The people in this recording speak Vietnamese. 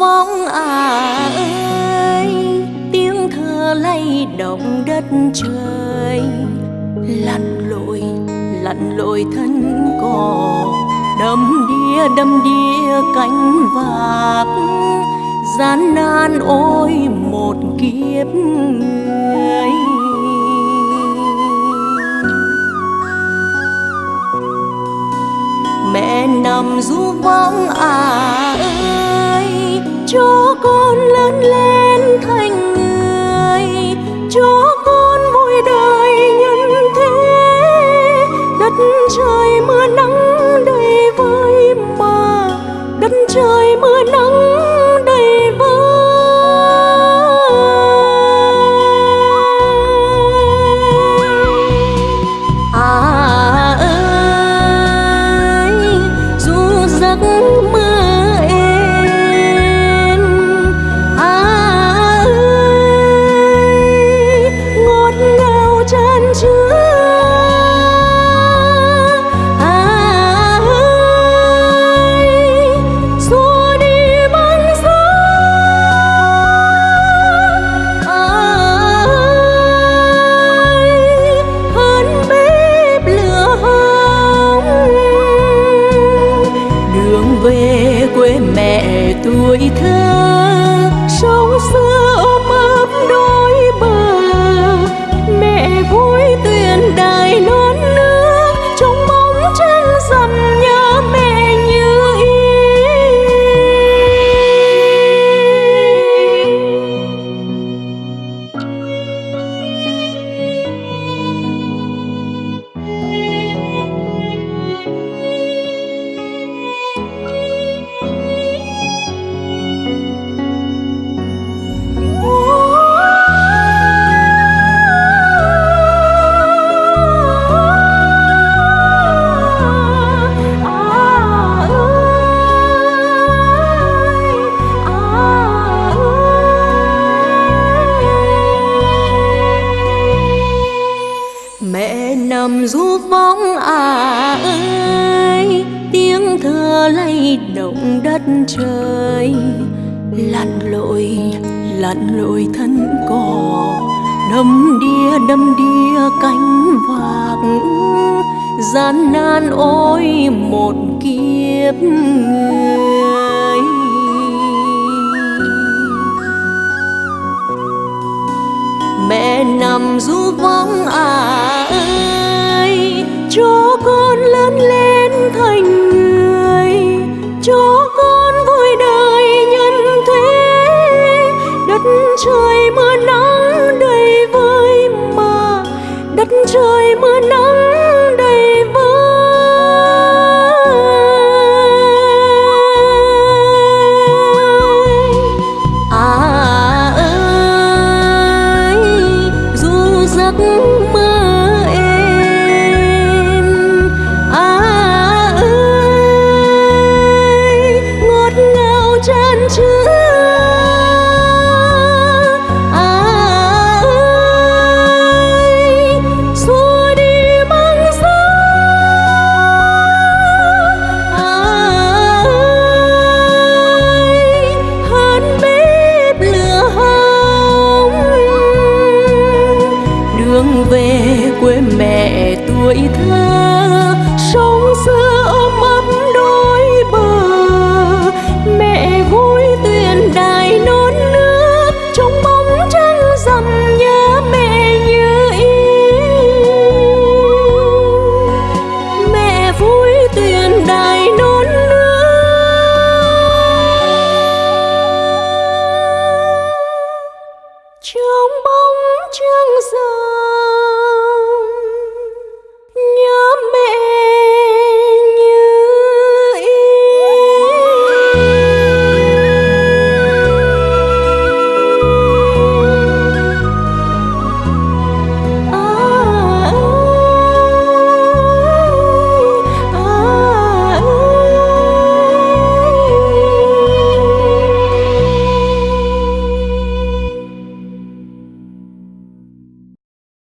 vong à ơi. Tiếng thơ lay động đất trời. Lặn lội lặn lội thân cỏ. Đâm đĩa đâm đĩa cánh vạc gian nan ôi một kiếp người. Mẹ nằm du vong à ơi cho con lớn lên. Tiếng lay động đất trời, lặn lội lặn lội thân cỏ, đâm đìa đâm đìa cánh vàng. Gian nan ôi một kiếp người. Mẹ nằm du vắng à cho con vui đời nhân thế. Đất trời mưa nắng đầy vơi mà, đất trời mưa nắng 可以